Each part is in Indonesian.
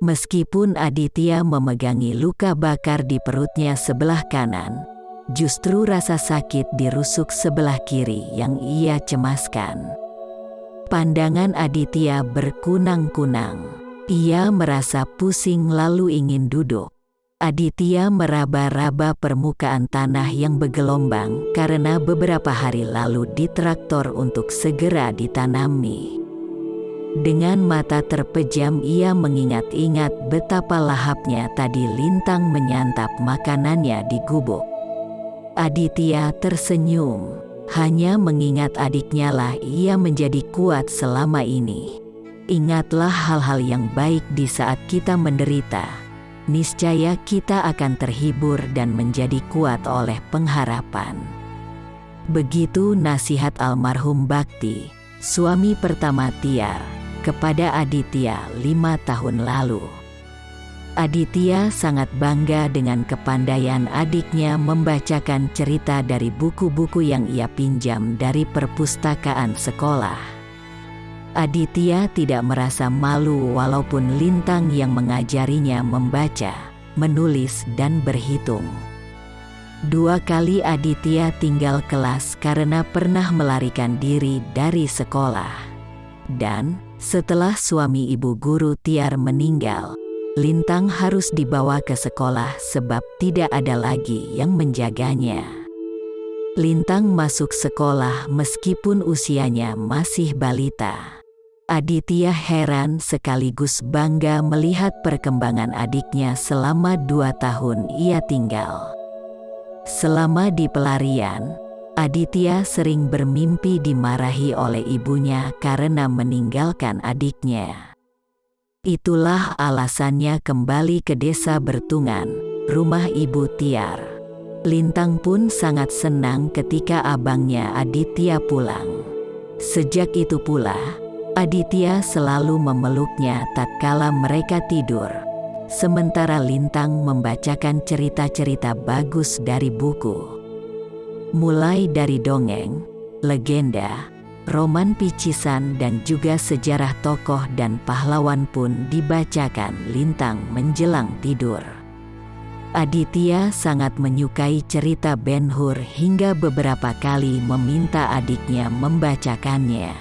Meskipun Aditya memegangi luka bakar di perutnya sebelah kanan, justru rasa sakit di rusuk sebelah kiri yang ia cemaskan. Pandangan Aditya berkunang-kunang. Ia merasa pusing lalu ingin duduk. Aditya meraba-raba permukaan tanah yang bergelombang karena beberapa hari lalu ditraktor untuk segera ditanami. Dengan mata terpejam ia mengingat-ingat betapa lahapnya tadi lintang menyantap makanannya di gubuk. Aditya tersenyum, hanya mengingat adiknya lah ia menjadi kuat selama ini. Ingatlah hal-hal yang baik di saat kita menderita. Niscaya kita akan terhibur dan menjadi kuat oleh pengharapan. Begitu nasihat almarhum Bakti, suami pertama Tiar, kepada Aditya lima tahun lalu. Aditya sangat bangga dengan kepandaian adiknya membacakan cerita dari buku-buku yang ia pinjam dari perpustakaan sekolah. Aditya tidak merasa malu walaupun Lintang yang mengajarinya membaca, menulis dan berhitung. Dua kali Aditya tinggal kelas karena pernah melarikan diri dari sekolah. Dan, setelah suami ibu guru Tiar meninggal, Lintang harus dibawa ke sekolah sebab tidak ada lagi yang menjaganya. Lintang masuk sekolah meskipun usianya masih balita. Aditya heran sekaligus bangga melihat perkembangan adiknya selama dua tahun ia tinggal. Selama di pelarian, Aditya sering bermimpi dimarahi oleh ibunya karena meninggalkan adiknya. Itulah alasannya kembali ke desa Bertungan, rumah ibu Tiar. Lintang pun sangat senang ketika abangnya Aditya pulang. Sejak itu pula, Aditya selalu memeluknya tatkala mereka tidur. Sementara Lintang membacakan cerita-cerita bagus dari buku. Mulai dari dongeng, legenda, roman picisan dan juga sejarah tokoh dan pahlawan pun dibacakan Lintang menjelang tidur. Aditya sangat menyukai cerita Ben Hur hingga beberapa kali meminta adiknya membacakannya.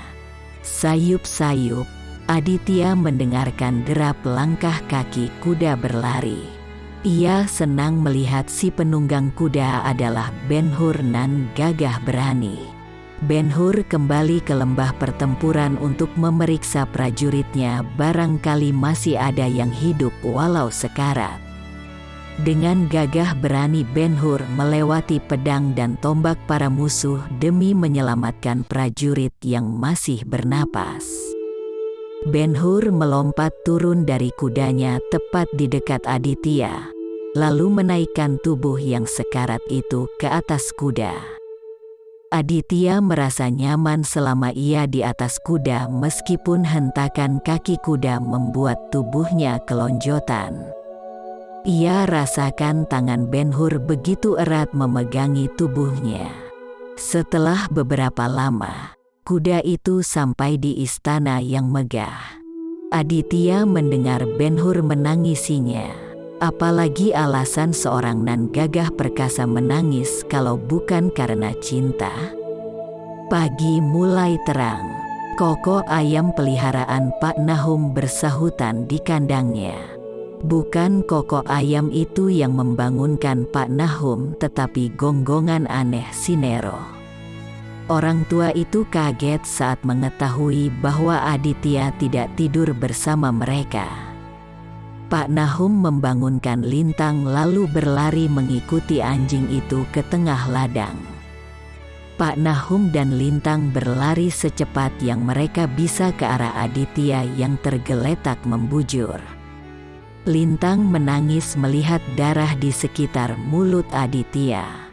Sayup-sayup, Aditya mendengarkan derap langkah kaki kuda berlari. Ia senang melihat si penunggang kuda adalah Ben-Hur nan gagah berani. Ben-Hur kembali ke lembah pertempuran untuk memeriksa prajuritnya barangkali masih ada yang hidup walau sekarat. Dengan gagah berani Ben-Hur melewati pedang dan tombak para musuh demi menyelamatkan prajurit yang masih bernapas. Ben-Hur melompat turun dari kudanya tepat di dekat Aditya, lalu menaikkan tubuh yang sekarat itu ke atas kuda. Aditya merasa nyaman selama ia di atas kuda meskipun hentakan kaki kuda membuat tubuhnya kelonjotan. Ia rasakan tangan Ben Hur begitu erat memegangi tubuhnya. Setelah beberapa lama, kuda itu sampai di istana yang megah. Aditya mendengar Ben Hur menangisinya. Apalagi alasan seorang nan gagah perkasa menangis kalau bukan karena cinta. Pagi mulai terang. Koko ayam peliharaan Pak Nahum bersahutan di kandangnya. Bukan kokok ayam itu yang membangunkan Pak Nahum tetapi gonggongan aneh Sinero. Orang tua itu kaget saat mengetahui bahwa Aditya tidak tidur bersama mereka. Pak Nahum membangunkan Lintang lalu berlari mengikuti anjing itu ke tengah ladang. Pak Nahum dan Lintang berlari secepat yang mereka bisa ke arah Aditya yang tergeletak membujur. Lintang menangis melihat darah di sekitar mulut Aditya.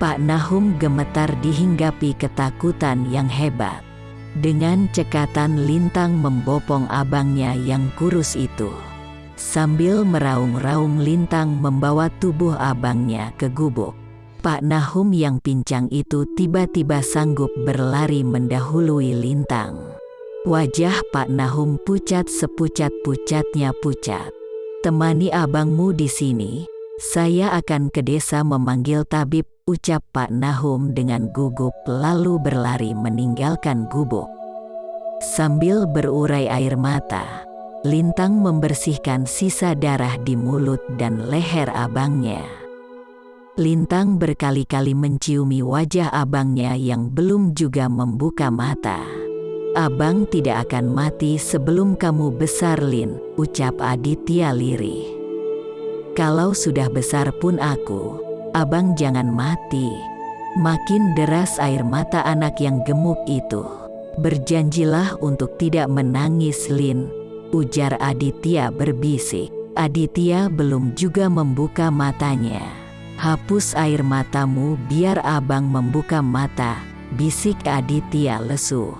Pak Nahum gemetar dihinggapi ketakutan yang hebat. Dengan cekatan Lintang membopong abangnya yang kurus itu. Sambil meraung-raung Lintang membawa tubuh abangnya ke gubuk. Pak Nahum yang pincang itu tiba-tiba sanggup berlari mendahului Lintang. Wajah Pak Nahum pucat sepucat-pucatnya pucat. Temani abangmu di sini, saya akan ke desa memanggil tabib, ucap Pak Nahum dengan gugup lalu berlari meninggalkan gubuk. Sambil berurai air mata, Lintang membersihkan sisa darah di mulut dan leher abangnya. Lintang berkali-kali menciumi wajah abangnya yang belum juga membuka mata. Abang tidak akan mati sebelum kamu besar Lin, ucap Aditya lirih. Kalau sudah besar pun aku, abang jangan mati. Makin deras air mata anak yang gemuk itu. Berjanjilah untuk tidak menangis Lin, ujar Aditya berbisik. Aditya belum juga membuka matanya. Hapus air matamu biar abang membuka mata, bisik Aditya lesu.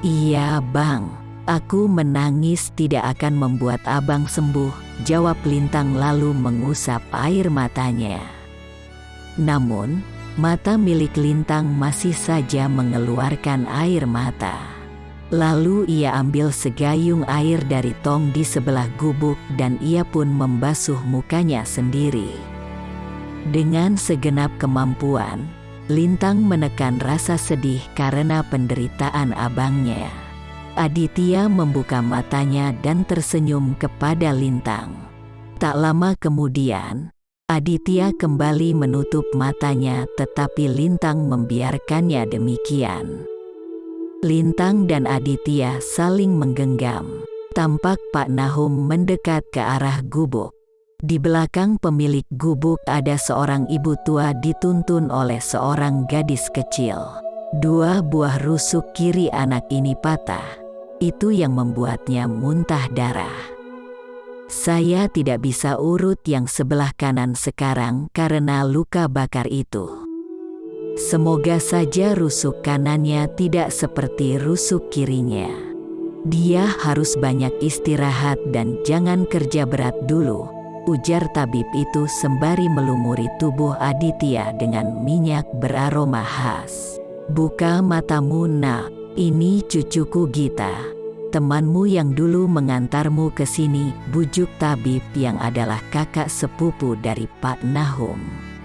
Iya bang, aku menangis tidak akan membuat abang sembuh, jawab Lintang lalu mengusap air matanya. Namun, mata milik Lintang masih saja mengeluarkan air mata. Lalu ia ambil segayung air dari tong di sebelah gubuk dan ia pun membasuh mukanya sendiri. Dengan segenap kemampuan, Lintang menekan rasa sedih karena penderitaan abangnya. Aditya membuka matanya dan tersenyum kepada Lintang. Tak lama kemudian, Aditya kembali menutup matanya tetapi Lintang membiarkannya demikian. Lintang dan Aditya saling menggenggam. Tampak Pak Nahum mendekat ke arah gubuk. Di belakang pemilik gubuk ada seorang ibu tua dituntun oleh seorang gadis kecil. Dua buah rusuk kiri anak ini patah. Itu yang membuatnya muntah darah. Saya tidak bisa urut yang sebelah kanan sekarang karena luka bakar itu. Semoga saja rusuk kanannya tidak seperti rusuk kirinya. Dia harus banyak istirahat dan jangan kerja berat dulu, ujar tabib itu sembari melumuri tubuh Aditya dengan minyak beraroma khas. Buka matamu nak, ini cucuku Gita, temanmu yang dulu mengantarmu ke sini, bujuk tabib yang adalah kakak sepupu dari Pak Nahum.